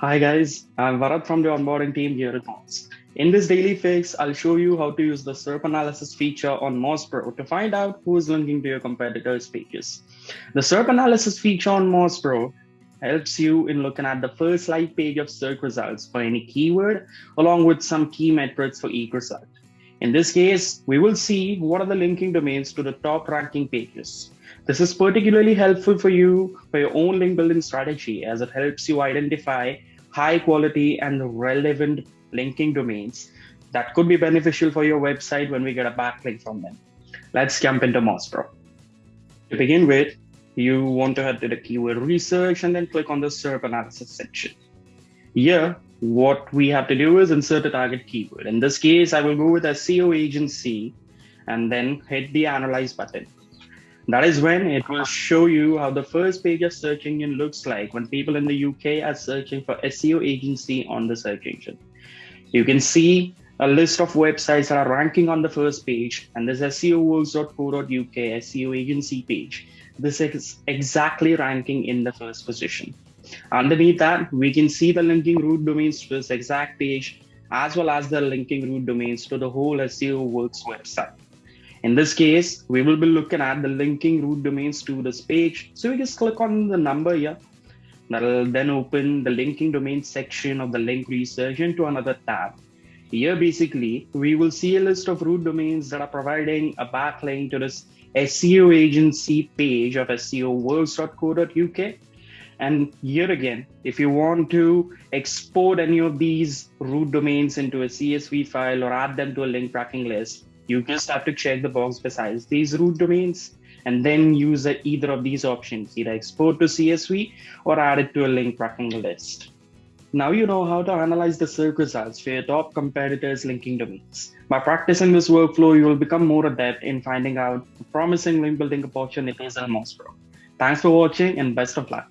Hi guys, I'm Varat from the onboarding team here at Moz. In this daily fix, I'll show you how to use the SERP analysis feature on Moz Pro to find out who is linking to your competitors' pages. The SERP analysis feature on Moz Pro helps you in looking at the first live page of search results for any keyword, along with some key metrics for each result. In this case, we will see what are the linking domains to the top ranking pages. This is particularly helpful for you for your own link building strategy as it helps you identify high quality and relevant linking domains that could be beneficial for your website when we get a backlink from them. Let's jump into Moz Pro. To begin with, you want to head to the keyword research and then click on the SERP analysis section. Here, what we have to do is insert a target keyword. In this case, I will go with SEO agency and then hit the analyze button. That is when it will show you how the first page of search engine looks like when people in the UK are searching for SEO agency on the search engine. You can see a list of websites that are ranking on the first page and there's SEOworks.co.uk SEO agency page. This is exactly ranking in the first position. Underneath that, we can see the linking root domains to this exact page, as well as the linking root domains to the whole SEO Works website. In this case, we will be looking at the linking root domains to this page. So we just click on the number here. That'll then open the linking domain section of the link research into another tab. Here, basically, we will see a list of root domains that are providing a backlink to this SEO agency page of SEOworks.co.uk and here again, if you want to export any of these root domains into a CSV file or add them to a link tracking list, you just have to check the box besides these root domains and then use either of these options, either export to CSV or add it to a link tracking list. Now you know how to analyze the search results for your top competitors' linking domains. By practicing this workflow, you will become more adept in finding out promising link building opportunities in Moz Pro. Thanks for watching and best of luck.